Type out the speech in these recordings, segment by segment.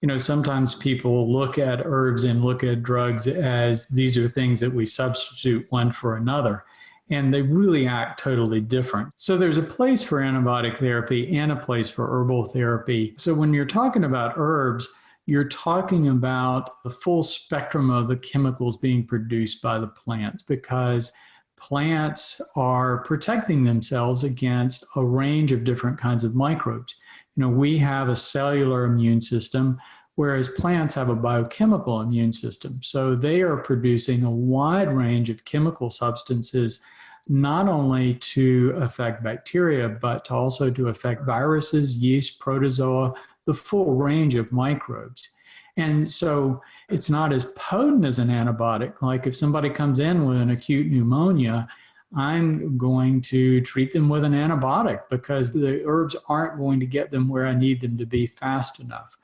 you know, sometimes people look at herbs and look at drugs as these are things that we substitute one for another. And they really act totally different. So there's a place for antibiotic therapy and a place for herbal therapy. So when you're talking about herbs, you're talking about the full spectrum of the chemicals being produced by the plants because plants are protecting themselves against a range of different kinds of microbes. You know, we have a cellular immune system, whereas plants have a biochemical immune system. So they are producing a wide range of chemical substances, not only to affect bacteria, but to also to affect viruses, yeast, protozoa, the full range of microbes. And so it's not as potent as an antibiotic. Like if somebody comes in with an acute pneumonia, I'm going to treat them with an antibiotic because the herbs aren't going to get them where I need them to be fast enough.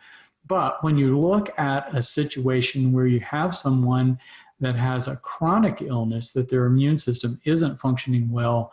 But when you look at a situation where you have someone that has a chronic illness, that their immune system isn't functioning well,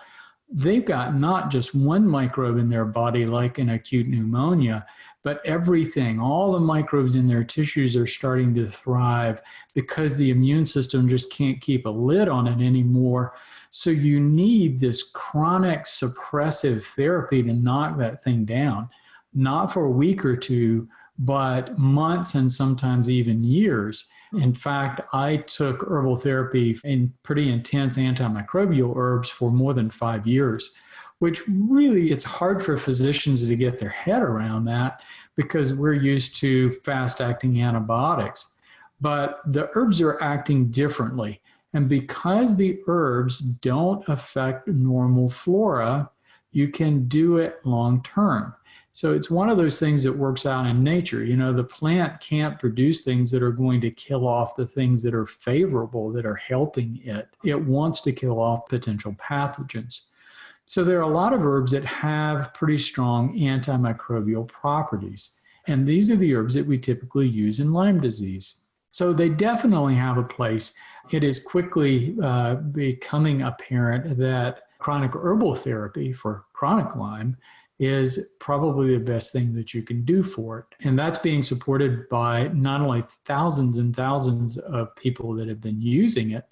they've got not just one microbe in their body like an acute pneumonia, but everything, all the microbes in their tissues are starting to thrive because the immune system just can't keep a lid on it anymore. So you need this chronic suppressive therapy to knock that thing down, not for a week or two, but months and sometimes even years. Hmm. In fact, I took herbal therapy in pretty intense antimicrobial herbs for more than five years, which really it's hard for physicians to get their head around that because we're used to fast acting antibiotics. But the herbs are acting differently. And because the herbs don't affect normal flora, you can do it long term. So it's one of those things that works out in nature. You know, the plant can't produce things that are going to kill off the things that are favorable, that are helping it. It wants to kill off potential pathogens. So there are a lot of herbs that have pretty strong antimicrobial properties. And these are the herbs that we typically use in Lyme disease. So they definitely have a place. It is quickly uh, becoming apparent that chronic herbal therapy for chronic Lyme is probably the best thing that you can do for it. And that's being supported by not only thousands and thousands of people that have been using it,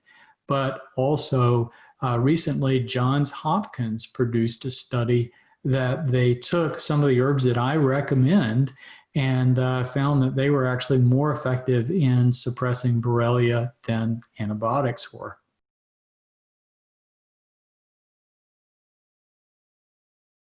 but also uh, recently Johns Hopkins produced a study that they took some of the herbs that I recommend and uh, found that they were actually more effective in suppressing Borrelia than antibiotics were.